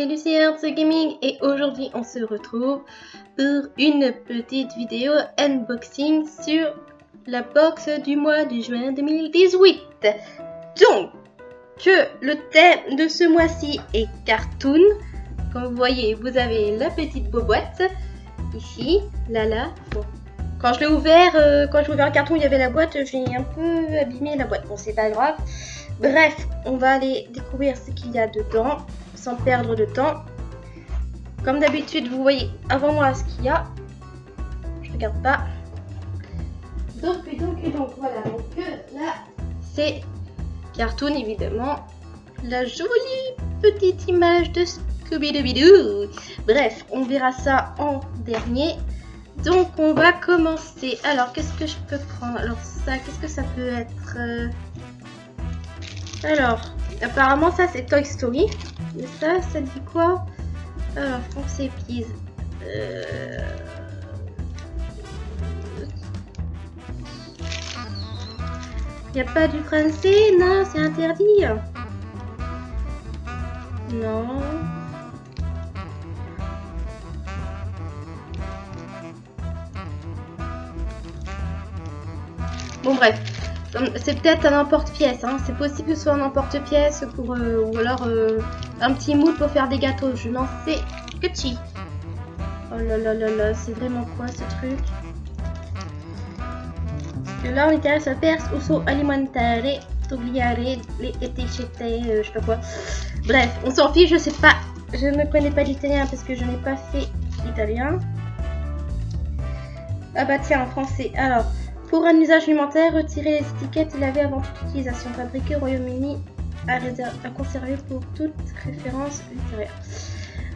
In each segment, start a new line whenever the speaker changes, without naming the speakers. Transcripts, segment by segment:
c'est Lucie Gaming et aujourd'hui on se retrouve pour une petite vidéo unboxing sur la box du mois de juin 2018. Donc, que le thème de ce mois-ci est cartoon. Comme vous voyez, vous avez la petite boîte ici, là là. Quand je l'ai ouvert, euh, quand j'ai ouvert le carton, il y avait la boîte, j'ai un peu abîmé la boîte. Bon, c'est pas grave. Bref, on va aller découvrir ce qu'il y a dedans sans perdre de temps. Comme d'habitude, vous voyez avant moi ce qu'il y a. Je regarde pas. Donc, donc, donc, voilà. Donc là, c'est cartoon évidemment. La jolie petite image de Scooby-Doo. Bref, on verra ça en dernier. Donc on va commencer. Alors qu'est-ce que je peux prendre? Alors ça, qu'est-ce que ça peut être euh, alors, apparemment ça c'est Toy Story. Et ça, ça dit quoi? Alors, français, please. Euh... Y a pas du français? Non, c'est interdit. Non. Bon bref, c'est peut-être un emporte-pièce, hein. c'est possible que ce soit un emporte-pièce pour euh, ou alors euh, un petit moule pour faire des gâteaux. Je n'en sais que chi. Oh là là là là, c'est vraiment quoi ce truc? Que là on est ça perse uso alimentare, togliare, les etichette, euh, je sais pas quoi. Bref, on s'en fiche, je sais pas. Je ne prenais pas l'italien parce que je n'ai pas fait l'italien. Ah bah tiens, en français. Alors, pour un usage alimentaire, retirer les étiquettes et laver avant toute utilisation. Fabriqué au Royaume-Uni, à, à, conserver pour toute référence ultérieure.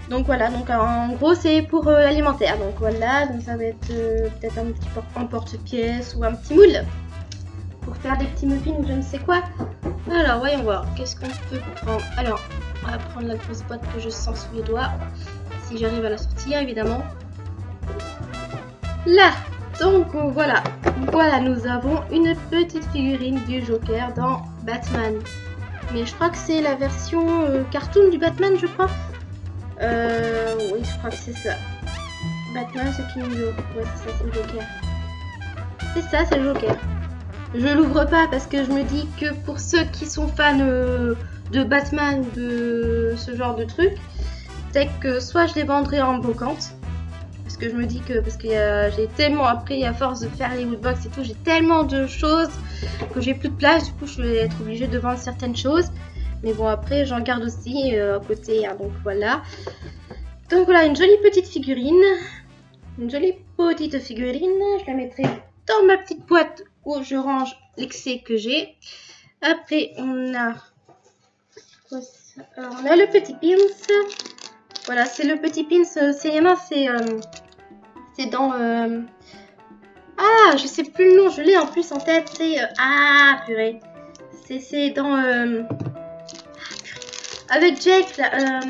Donc voilà, donc en gros c'est pour euh, l'alimentaire. Donc voilà, donc ça va être euh, peut-être un petit porte-pièce ou un petit moule pour faire des petits muffins ou je ne sais quoi. Alors voyons voir, qu'est-ce qu'on peut prendre? Alors, on va prendre la grosse boîte que je sens sous les doigts, si j'arrive à la sortir évidemment. Là, donc voilà, voilà, nous avons une petite figurine du Joker dans Batman. Mais je crois que c'est la version euh, cartoon du Batman, je crois. Euh, oui, je crois que c'est ça. Batman, c'est King Joe. Ouais, c'est ça, c'est le Joker. C'est ça, c'est le Joker. Je l'ouvre pas parce que je me dis que pour ceux qui sont fans euh, de Batman, de ce genre de truc, c'est que soit je les vendrai en brocante, parce que je me dis que parce que j'ai tellement appris à force de faire les woodbox et tout, j'ai tellement de choses que j'ai plus de place, du coup je vais être obligée de vendre certaines choses. Mais bon après j'en garde aussi euh, à côté, hein, donc voilà. Donc voilà une jolie petite figurine, une jolie petite figurine, je la mettrai dans ma petite boîte où je range l'excès que j'ai. Après on a, on a le petit pins. Voilà, c'est le petit pins, euh, c'est c'est euh, c'est dans... Euh, ah, je sais plus le nom, je l'ai en plus en tête. C'est... Euh, ah, purée. C'est dans... Euh, avec Jake, là,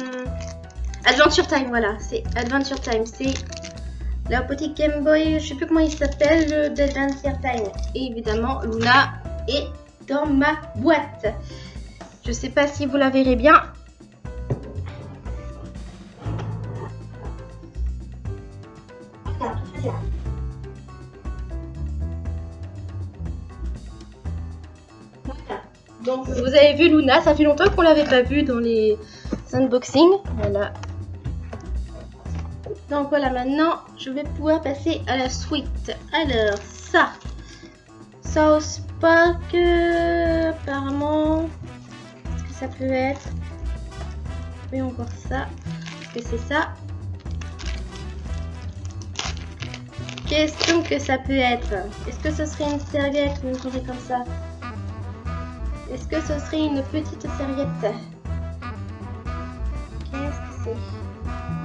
Adventure Time, voilà. C'est Adventure Time. C'est la petite Game Boy, je sais plus comment il s'appelle, d'Adventure Time. Et évidemment, Luna est dans ma boîte. Je sais pas si vous la verrez bien. Vous avez vu Luna, ça fait longtemps qu'on l'avait pas vue dans les unboxings. Voilà. Donc voilà, maintenant je vais pouvoir passer à la suite. Alors ça, South Park, euh, apparemment, qu'est-ce que ça peut être? Voyons voir ça. Est-ce que c'est ça? Question que ça peut être. Est-ce que ce serait une serviette ou une chose comme ça? Est-ce que ce serait une petite serviette Qu'est-ce que c'est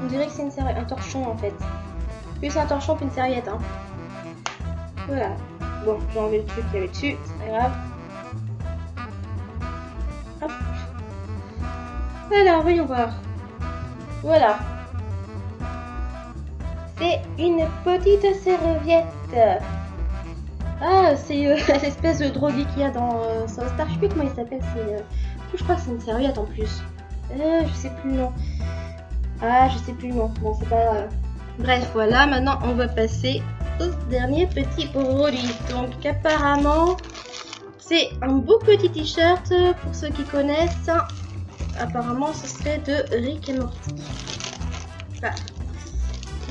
On dirait que c'est un torchon en fait. Plus un torchon qu'une serviette. Hein. Voilà. Bon, j'ai enlevé le truc qu'il y avait dessus, c'est pas grave. Hop. Alors, voyons voir. Voilà. C'est une petite serviette. Ah, c'est euh, l'espèce de drogué qu'il y a dans euh, South comment il s'appelle. Euh, je crois que c'est une serviette en plus. Euh, je sais plus le. Ah, je sais plus le nom. Bon, c'est pas Bref, voilà. Maintenant, on va passer au dernier petit produit. Donc, apparemment, c'est un beau petit t-shirt pour ceux qui connaissent. Apparemment, ce serait de Rick et Morty. Voilà.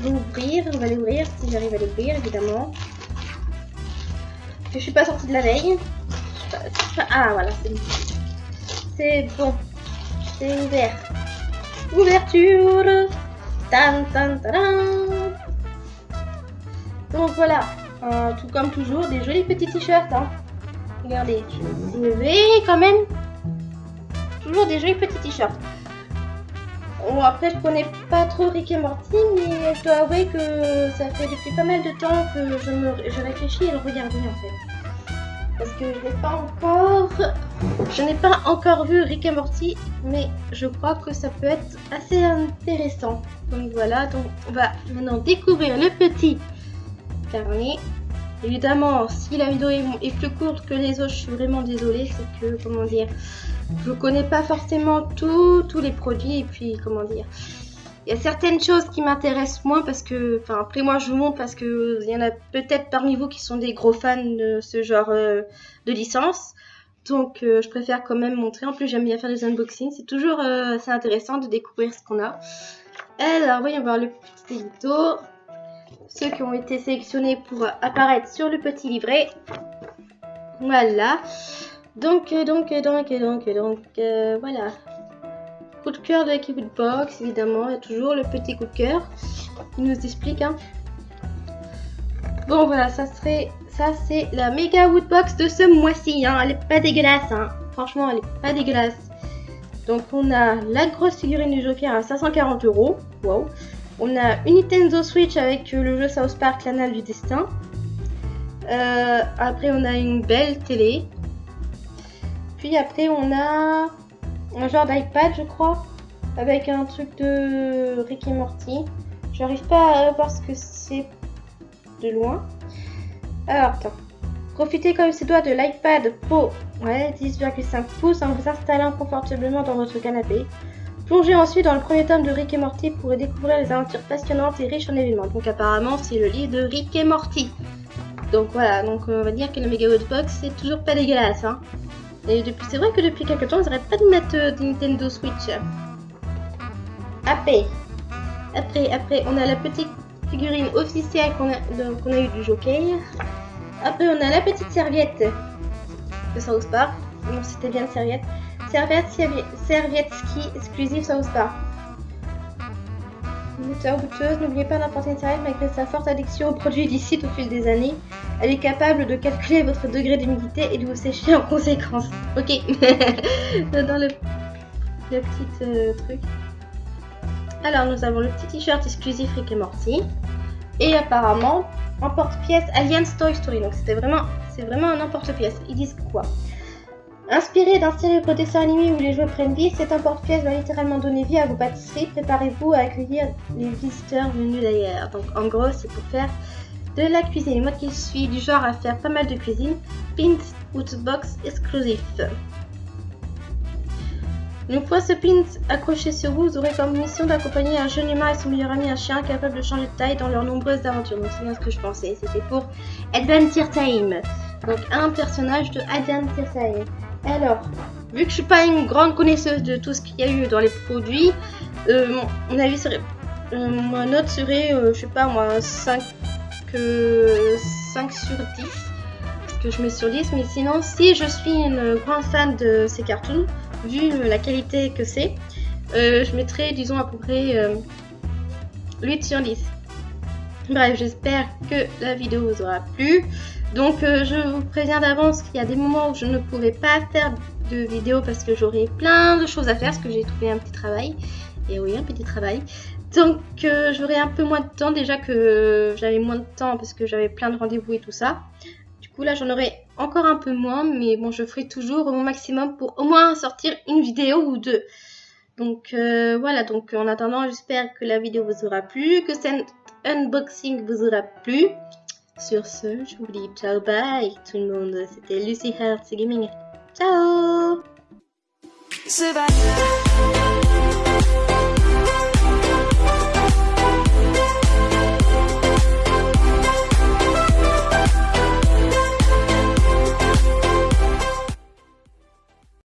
L'ouvrir, on va l'ouvrir si j'arrive à l'ouvrir, évidemment. Je suis pas sortie de la veille. Ah, voilà, c'est bon. C'est ouvert. Ouverture Tan, tan, Donc voilà, euh, tout comme toujours, des jolis petits t-shirts. Hein. Regardez, je vais quand même. Toujours des jolis petits t-shirts. Bon, après, je connais pas trop Rick et Morty, mais je dois avouer que ça fait depuis pas mal de temps que je, me, je réfléchis à le regarder en fait. Parce que je n'ai pas encore je n'ai pas encore vu Rick et Morty mais je crois que ça peut être assez intéressant. Donc voilà donc on va maintenant découvrir le petit carnet évidemment si la vidéo est plus courte que les autres je suis vraiment désolée c'est que comment dire je connais pas forcément tous les produits et puis comment dire il y a certaines choses qui m'intéressent moins parce que, enfin après moi je vous montre parce que il y en a peut-être parmi vous qui sont des gros fans de ce genre euh, de licence. Donc euh, je préfère quand même montrer. En plus j'aime bien faire des unboxings. C'est toujours euh, assez intéressant de découvrir ce qu'on a. Alors voyons voir le petit édito. Ceux qui ont été sélectionnés pour apparaître sur le petit livret. Voilà. Donc, donc, donc, donc, donc, voilà. Coup de cœur de l'équipe Box, évidemment, il a toujours le petit coup de cœur qui nous explique. Hein. Bon, voilà, ça serait. Ça, c'est la méga Woodbox de ce mois-ci. Hein. Elle est pas dégueulasse. Hein. Franchement, elle est pas dégueulasse. Donc, on a la grosse figurine du Joker à 540 euros. Wow. On a une Nintendo Switch avec le jeu South Park, l'anal du destin. Euh, après, on a une belle télé. Puis après, on a un genre d'iPad, je crois, avec un truc de Rick et Morty. J'arrive pas à voir ce que c'est de loin. Alors, attends. Profitez comme c'est doit de l'iPad Pro, ouais, 10,5 pouces, en vous installant confortablement dans votre canapé. Plongez ensuite dans le premier tome de Rick et Morty pour découvrir les aventures passionnantes et riches en événements. Donc apparemment, c'est le livre de Rick et Morty. Donc voilà, donc on va dire que le Mega Box c'est toujours pas dégueulasse. Hein. Et depuis, c'est vrai que depuis quelques temps, ils n'arrêtent pas de mettre euh, Nintendo Switch. Après, après, après, on a la petite figurine officielle qu'on a, a eu du jockey. Après, on a la petite serviette de South Park. Non, c'était bien une serviette. Serviette, serviette ski exclusive South Park. Une n'oubliez pas serviette malgré sa forte addiction aux produits illicites au fil des années. Elle est capable de calculer votre degré d'humidité et de vous sécher en conséquence. Ok. Dans le, le petit euh, truc. Alors, nous avons le petit t-shirt exclusif Rick et Morty. Et apparemment, un porte-pièce Aliens Toy Story. Donc, c'était vraiment, vraiment un porte-pièce. Ils disent quoi? Inspiré d'un célèbre dessin animé où les jouets prennent vie, cet porte-pièce va littéralement donner vie à vos pâtisseries. Préparez-vous à accueillir les visiteurs venus d'ailleurs. Donc en gros, c'est pour faire de la cuisine. Moi qui suis du genre à faire pas mal de cuisine, Pins Box exclusif. Une fois ce pins accroché sur vous, vous aurez comme mission d'accompagner un jeune humain et son meilleur ami, un chien, capable de changer de taille dans leurs nombreuses aventures. C'est bien ce que je pensais, c'était pour Adventure Time. Donc un personnage de Adventure Time. Alors, vu que je suis pas une grande connaisseuse de tout ce qu'il y a eu dans les produits, euh, mon avis serait, euh, ma note serait, euh, je sais pas moi, 5, 5 sur 10. Parce que je mets sur 10, mais sinon, si je suis une grande fan de ces cartoons, vu la qualité que c'est, je mettrais, disons, à peu près 8 sur 10. Bref, j'espère que la vidéo vous aura plu. Donc euh, je vous préviens d'avance qu'il y a des moments où je ne pourrai pas faire de vidéo parce que j'aurai plein de choses à faire parce que j'ai trouvé un petit travail. Et oui, un petit travail. Donc euh, j'aurai un peu moins de temps déjà que j'avais moins de temps parce que j'avais plein de rendez-vous et tout ça. Du coup là j'en aurai encore un peu moins mais bon je ferai toujours au maximum pour au moins sortir une vidéo ou deux. Donc euh, voilà, donc en attendant j'espère que la vidéo vous aura plu, que cet unboxing vous aura plu. Sur ce, je vous dis ciao bye tout le monde. C'était Lucy Hearts Gaming. Ciao